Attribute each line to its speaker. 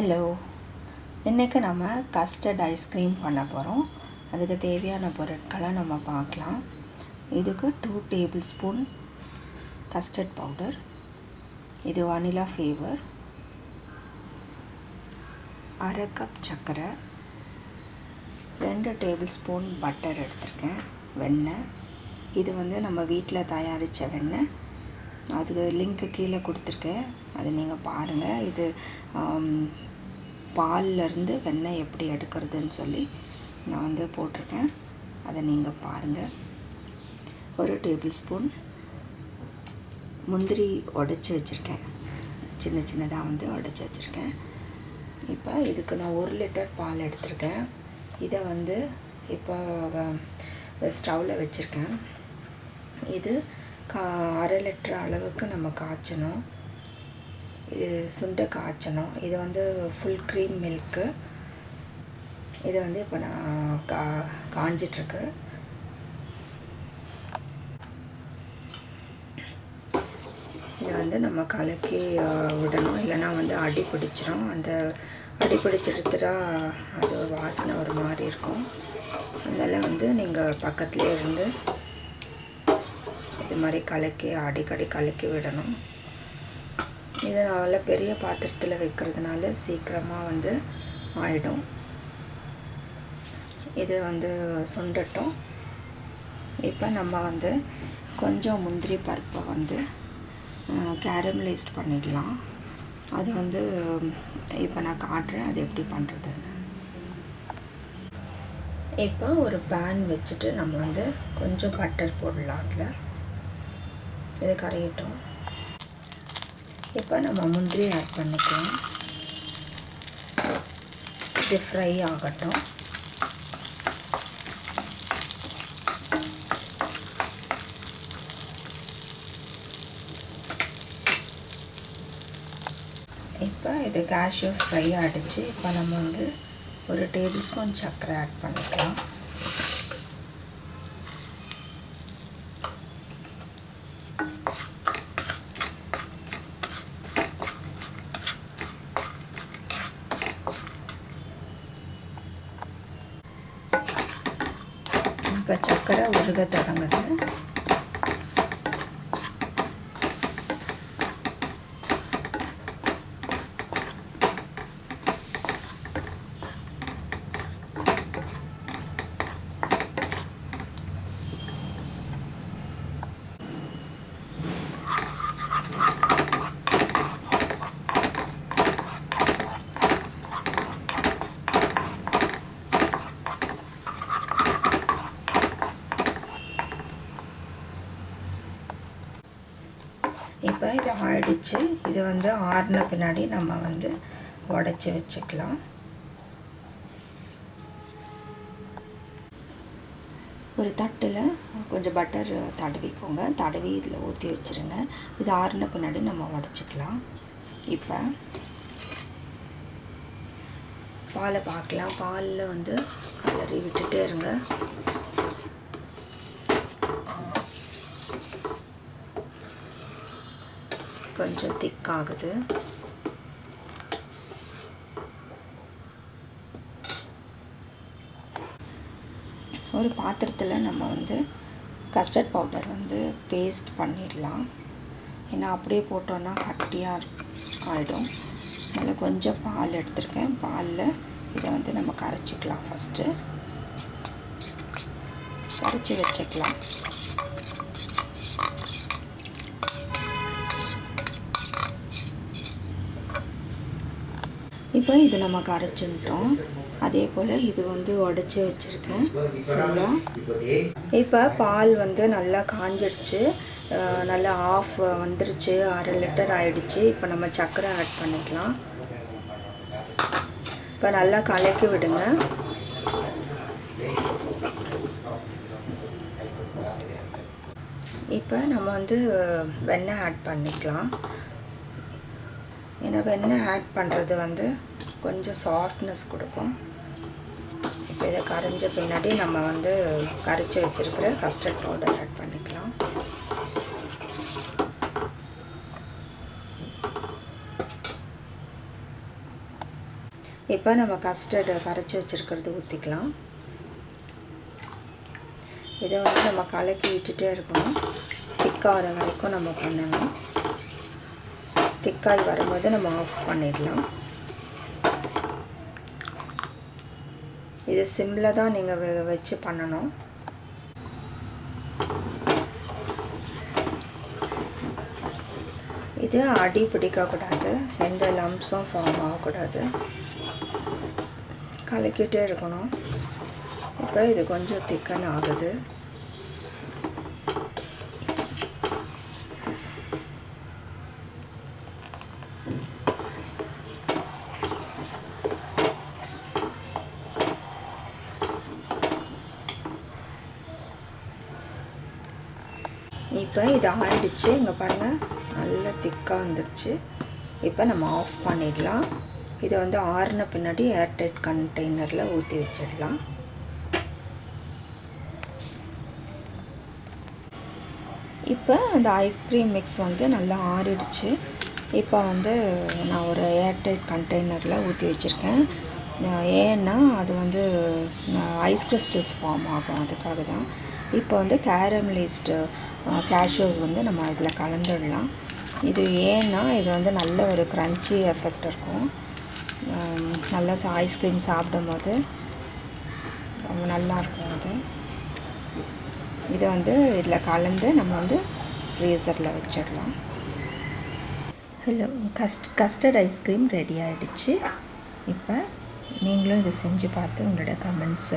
Speaker 1: Hello இன்றைக்கி நம்ம custard ice cream பண்ண போகிறோம் அதுக்கு தேவையான பொருட்களை நம்ம பார்க்கலாம். இதுக்கு two tablespoon custard powder இது வனிலா ஃப்ளேவர் அரை கப் சர்க்கரை. ரெண்டு டேபிள் ஸ்பூன் பட்டர் எடுத்திருக்கேன் வெண்ணெய் இது வந்து நம்ம வீட்டில் தயாரித்த வெண்ணெய் அதுக்கு லிங்க்கு கீழே கொடுத்துருக்கேன். அதை நீங்கள் பாருங்கள் இது பால்லேருந்து வெண்ணெய் எப்படி எடுக்கிறதுன்னு சொல்லி நான் வந்து போட்டிருக்கேன். அதை நீங்கள் பாருங்கள் ஒரு டேபிள் ஸ்பூன் முந்திரி உடச்சி வச்சுருக்கேன். சின்ன சின்னதாக வந்து உடச்சி வச்சுருக்கேன். இப்போ இதுக்கு நான் ஒரு லிட்டர் பால் எடுத்திருக்கேன். இதை வந்து இப்போ ஸ்டவ்வில் வச்சுருக்கேன். இது கா அரை லிட்டர் அளவுக்கு நம்ம காய்ச்சணும். இது சுண்டை காய்ச்சணும். இது வந்து ஃபுல் க்ரீம் மில்க்கு இது வந்து இப்போ நான் கா காஞ்சிட்ருக்கு. இதை வந்து நம்ம கலக்கி விடணும். இல்லைன்னா வந்து அடி பிடிச்சிரும். அந்த அடி பிடிச்சிருத்துட்டா அது வாசனை ஒரு மாதிரி இருக்கும். அதனால் வந்து நீங்கள் பக்கத்துலேயே இருந்து இது மாதிரி கலக்கி அடிக்கடி கலக்கி விடணும். இது நல்ல பெரிய பாத்திரத்தில் வைக்கிறதுனால சீக்கிரமாக வந்து ஆயிடும். இது வந்து சுண்டட்டும். இப்போ நம்ம வந்து கொஞ்சம் முந்திரி பருப்பை வந்து கேரமலைஸ்ட் பண்ணிடலாம். அது வந்து இப்போ நான் காட்டுறேன் அது எப்படி பண்ணுறதுன்னு இப்போ ஒரு பேன் வச்சுட்டு நம்ம வந்து கொஞ்சம் பட்டர் போடலாம் அதில். இது கரையட்டும். இப்போ நம்ம முந்திரி ஆட் பண்ணிக்கலாம். இது ஃப்ரை ஆகட்டும். இப்போ இது கேஷ்யூஸ் ஃப்ரை ஆகிடுச்சு இப்போ நம்ம வந்து ஒரு டேபிள் ஸ்பூன் சர்க்கரை ஆட் பண்ணிக்கலாம். இப்போ சர்க்கரை உருக தொடங்குது இப்போ இது ஆயிடுச்சு இது வந்து ஆறின பின்னாடி நம்ம வந்து உடச்சி வச்சுக்கலாம். ஒரு தட்டில் கொஞ்சம் பட்டர் தடவிக்கோங்க. தடவி இதில் ஊற்றி வச்சுருங்க. இது ஆறின பின்னாடி நம்ம உடச்சிக்கலாம். இப்போ பாலை பார்க்கலாம். பாலில் வந்து கலரி விட்டுட்டே இருங்க. கொஞ்சம் திக் ஆகுது ஒரு பாத்திரத்தில் நம்ம வந்து கஸ்டர்ட் பவுடர் வந்து பேஸ்ட் பண்ணிடலாம். ஏன்னா அப்படியே போட்டோன்னா கட்டியாக ஆகிடும் அதில் கொஞ்சம் பால் எடுத்திருக்கேன். பாலில் இதை வந்து நம்ம கரைச்சிக்கலாம் ஃபஸ்ட்டு கரைச்சி வச்சுக்கலாம். இப்போ இது நம்ம கரைச்சுட்டோம் அதே போல் இது வந்து உடச்சி வச்சுருக்கேன். ஃபுல்லாக இப்போ பால் வந்து நல்லா காஞ்சிடுச்சு. நல்லா ஆஃப் வந்துருச்சு. அரை லிட்டர் ஆயிடுச்சு. இப்போ நம்ம சர்க்கரை ஆட் பண்ணிக்கலாம். இப்போ நல்லா கலக்கி விடுங்க. இப்போ நம்ம வந்து வெண்ணெய் ஆட் பண்ணிக்கலாம். ஏன்னா வெண்ணெய் ஆட் பண்ணுறது வந்து கொஞ்சம் சாஃப்ட்னஸ் கொடுக்கும். இப்போ இதை கரைஞ்ச பின்னாடி நம்ம வந்து கரைச்சி வச்சுருக்கிற கஸ்டர்ட் பவுடர் ஆட் பண்ணிக்கலாம். இப்போ நம்ம கஸ்டர்டு கரைச்சி வச்சுருக்கிறது ஊற்றிக்கலாம் இதை வந்து நம்ம கலக்கி விட்டுட்டே இருக்கணும். திக்காகிற வரைக்கும் நம்ம பண்ணணும். திக்காய் வரும்போது நம்ம ஆஃப் பண்ணிடலாம். இது சிம்மில் தான் நீங்கள் வெ வச்சு பண்ணணும். இது அடி பிடிக்கக்கூடாது எந்த லம்ப்ஸும் ஃபார்ம் ஆகக்கூடாது கலக்கிட்டே இருக்கணும். இப்போ இது கொஞ்சம் திக்கன் ஆகுது. இப்போ இது ஆயிடுச்சு இங்கே பாருங்கள் நல்லா திக்காக வந்துருச்சு. இப்போ நம்ம ஆஃப் பண்ணிடலாம். இதை வந்து ஆறின பின்னாடி ஏர்டைட் கண்டெய்னரில் ஊற்றி வச்சிடலாம். இப்போ அந்த ஐஸ்கிரீம் மிக்ஸ் வந்து நல்லா ஆறிடுச்சு. இப்போ வந்து நான் ஒரு ஏர்டைட் கண்டெய்னரில் ஊற்றி வச்சுருக்கேன். ஏன்னா அது வந்து ஐஸ் கிறிஸ்டல்ஸ் ஃபார்ம் ஆகும். அதுக்காக தான் இப்போ வந்து கேரமலைஸ்டு கேஷ்யூஸ் வந்து நம்ம இதில் கலந்துடலாம். இது ஏன்னா இது வந்து நல்ல ஒரு க்ரன்ச்சி எஃபெக்ட் இருக்கும். நல்லா ஐஸ்கிரீம் சாப்பிடும் போது ரொம்ப நல்லாயிருக்கும் அது. இதை வந்து இதில் கலந்து நம்ம வந்து ஃப்ரீசரில் வச்சிடலாம். Hello cust custard ice cream ready ஆகிடுச்சு இப்போ நீங்களும் இதை செஞ்சு பார்த்து உங்களோட கமெண்ட்ஸ்